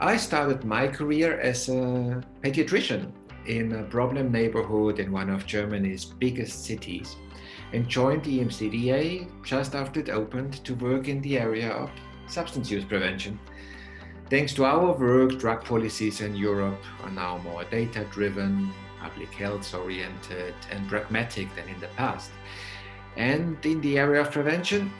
I started my career as a pediatrician in a problem neighborhood in one of Germany's biggest cities and joined the EMCDDA just after it opened to work in the area of substance use prevention. Thanks to our work, drug policies in Europe are now more data-driven, public health oriented and pragmatic than in the past. And in the area of prevention,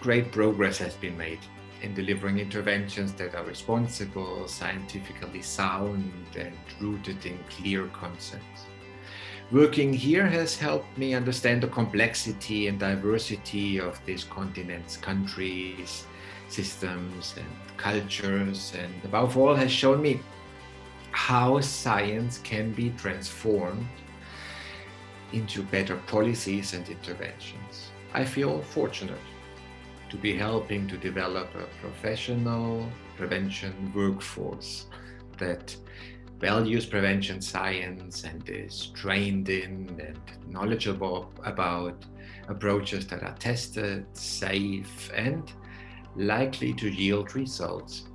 great progress has been made in delivering interventions that are responsible, scientifically sound and rooted in clear concepts. Working here has helped me understand the complexity and diversity of this continent's countries, systems and cultures and above all has shown me how science can be transformed into better policies and interventions. I feel fortunate to be helping to develop a professional prevention workforce that values prevention science and is trained in and knowledgeable about approaches that are tested, safe and likely to yield results.